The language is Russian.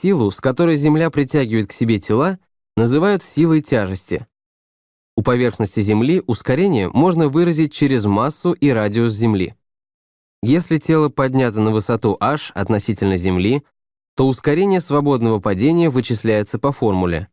силу, с которой Земля притягивает к себе тела, называют силой тяжести. У поверхности Земли ускорение можно выразить через массу и радиус Земли. Если тело поднято на высоту h относительно Земли, то ускорение свободного падения вычисляется по формуле